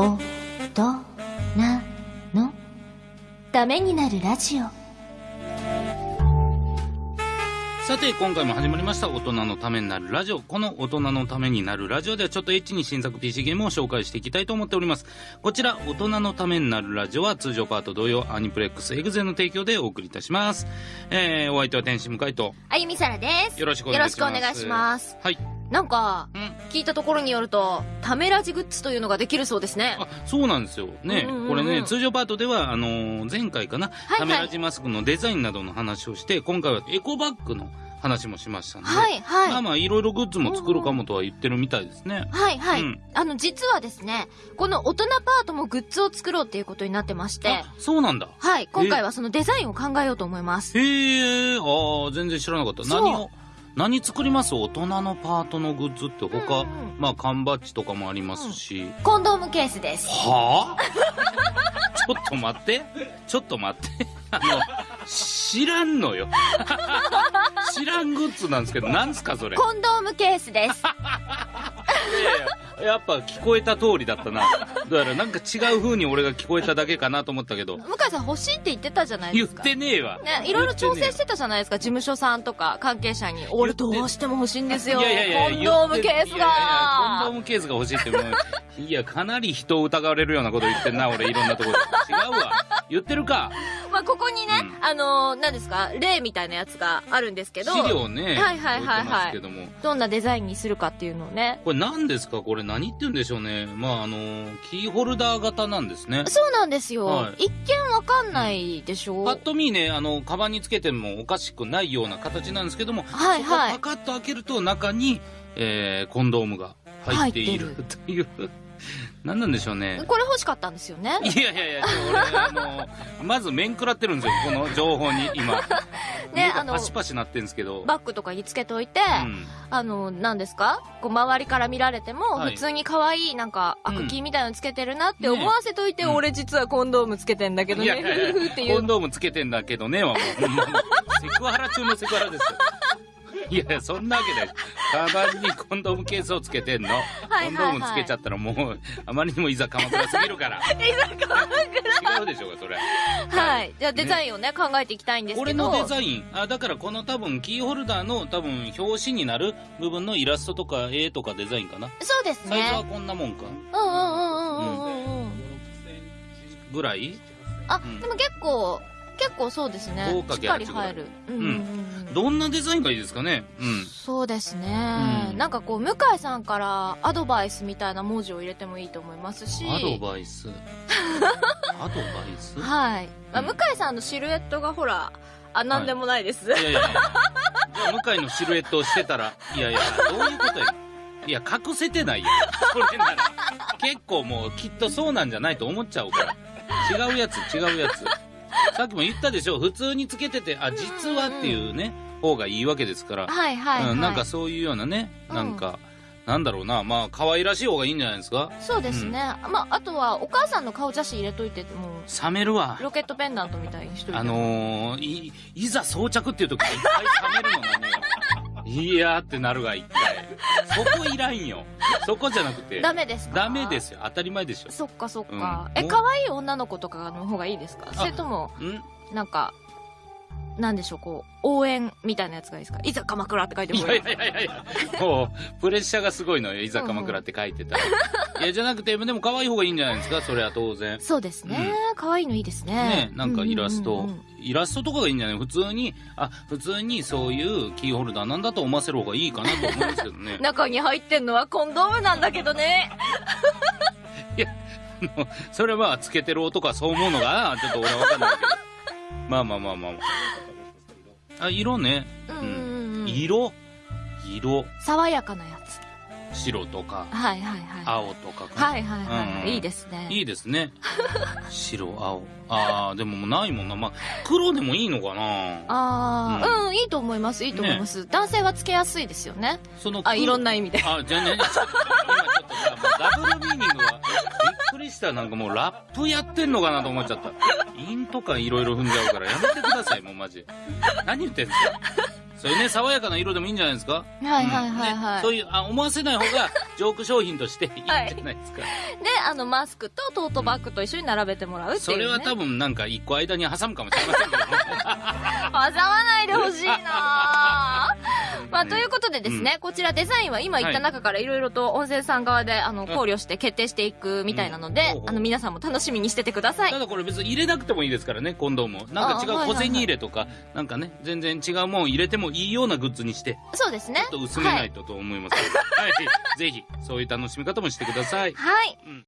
おとなのためになるラジオさて、今回も始まりました、大人のためになるラジオ。この大人のためになるラジオでは、ちょっとエッチに新作 PC ゲームを紹介していきたいと思っております。こちら、大人のためになるラジオは、通常パート同様、アニプレックスエグゼの提供でお送りいたします。えー、お相手は天使向井と、あゆみさらですよろしくお願いします。よろしくお願いしますはい。なんかうん。聞いたところによるとためラジグッズというのができるそうですね。あ、そうなんですよ。ね、うんうんうんこれね、通常パートでは、あのー前回かな、はいカメラジマスクのデザインなどの話をして、今回はエコバッグの話もしましたんで、はいはい。まあまあ、いろいろグッズも作るかもとは言ってるみたいですね。はいはい、うん。あの実はですねこの大人パートもグッズを作ろうっていうことになってまして。あ、そうなんだ。はい今回はそのデザインを考えようと思います。へえ、ああ、全然知らなかった。何を、何作ります？大人のパートのグッズって他、うんうんまあ缶バッジとかもありますし。コンドームケースですはあ？ちょっと待って。ちょっと待って。あの、知らんのよ。知らんグッズなんですけど、なんすかそれ？コンドームケースですいやいややっぱ聞こえた通りだったな。だからなんか違う風に俺が聞こえただけかなと思ったけど、向井さん欲しいって言ってたじゃない言っですか。てねえわ。ね、いろいろ調整し言ってたじゃないですか。事務所さんとか関係者に。俺どうしても欲しいんですよ。いやいやいやコンドームケースいやいやいやコンドーがムケースが欲しいってもう。いやかなり人を疑われるようなこと言ってんな俺。いろんなところで。違うわ言ってるか。まあここにね、うあのー何ですか例みたいなやつがあるんですけど。資料ねはいはいはいはい。ども。どんなデザインにするかっていうのをね。これ何ですか？これ何って言うんでしょうね。まああのキーホルダー型なんですね。そうなんですよ、はい。一見わかんないでしょ。パッと見ねあのカバンにつけてもおかしくないような形なんですけども、はいはい。そこパカッと開けると中に、えーコンドームが入っている入という何なんでしょうね。これ欲しかったんですよね。いやいやいや、俺、あの、まず面食らってるんですよ、この情報に、今。ねあのパシパシなってるんですけど。バッグとかにつけといて、うん。あの何ですか？こう周りから見られてもはい。普通に可愛いなんかアクキーみたいなのつけてるなって思わせといて、ねうん。俺実はコンドームつけてんだけどね。っていう。コンドームつけてんだけどね、はもう、セクハラ中のセクハラですよ。いやいや、そんなわけない。カバンにコンドームケースをつけてんの？はいはいコンドームつけちゃったらもう、あまりにもいざ鎌倉すぎるから。いざ鎌倉違うでしょうか、それ。はい。じゃあデザインをね考えていきたいんですけど。俺のデザインあだからこの多分キーホルダーの多分表紙になる部分のイラストとか絵とかデザインかな。そうですサイズはねこんなもんか。うんうんうんうんうんうん。うん。ぐらい？あ、うんでも結構結構そうですね。豪華しっかり入る。うん。うんどんなデザインがいいですかね？うん。そうですね、うん。なんかこう向井さんからアドバイスみたいな文字を入れてもいいと思いますし。アドバイス？アドバイス？はい、まあ、うん。向井さんのシルエットがほらあなんでもないです、いやいやいや。じゃあ向井のシルエットをしてたらいやいやどういうことや？いや隠せてないよそれなら。結構もうきっとそうなんじゃないと思っちゃうから。違うやつ違うやつ さっきも言ったでしょ。普通につけててあ実はっていうね方がいいわけですから。はいはいはい、うん、なんかそういうようなね、うん。なんか、なんだろうな、まあ、可愛らしい方がいいんじゃないですか。そうですね、まああとはお母さんの顔写真入れといても。冷めるわ。ロケットペンダントみたいにしといてあのー、い、いざ装着っていう時に一回冷めるの何よ。いやーってなるが一回。そこいらんよ。そこじゃなくて。ダメですか？ダメですよ。当たり前でしょ。そっかそっか、うんえ可愛い女の子とかの方がいいですか？それともん？なんかなんでしょうこう応援みたいなやつがいいですか？いざ鎌倉って書いていもらやいやいやいや、もう、プレッシャーがすごいのよ。いざ鎌倉って書いてたら。いや、じゃなくて、でも可愛い方がいいんじゃないですか？それは当然。そうですね、可愛いのいいですねね、なんかイラスト、イラストとかがいいんじゃない？普通に、あ、普通にそういうキーホルダーなんだと思わせる方がいいかなと思うんですけどね。中に入ってんのはコンドームなんだけどねそれはつけてる男はそう思うのかなちょっと俺はわかんないけど。まあまあまあまあまあ。あ、色ね。うんうんうん、うん、色？色。爽やかなやつ白とか、はいはいはい青とかはいはいはい、うんいいですねいいですね。白、青。ああ、でももうないもんな。まあ、黒でもいいのかなああ、うん、いいと思います、いいと思います。男性はつけやすいですよね。そのあ、いろんな。な意味で。あ、じゃあね、ちょっと今ちょっとさ、もうダブルミーニングは、くりした。なんかもうラップやってんのかなと思っちゃった。インとかいろいろ踏んじゃうからやめてください、もうマジ。何言ってんすか？そういうね爽やかな色でもいいんじゃないですか？はいはいはいはい。ねそういうあ思わせない方がジョーク商品としていいんじゃないですか、で、あの、マスクとトートバッグと一緒に並べてもらうっていう、ね。それは多分なんか一個間に挟むかもしれませんけどね 挟まないでほしいなぁまあ、ということでですね、こちらデザインは今言った中からいろいろと温泉さん側であの考慮して決定していくみたいなので、うんあの皆さんも楽しみにしててくださいた。だこれ別に入れなくてもいいですからね、コンドームを。なんか違うあはいはいはい小銭入れとか、なんかね、全然違うもん入れてもいいようなグッズにして、そうですね。ちょっと薄めないとと思いますけど、はい、ぜひ、そういう楽しみ方もしてください。はい。うん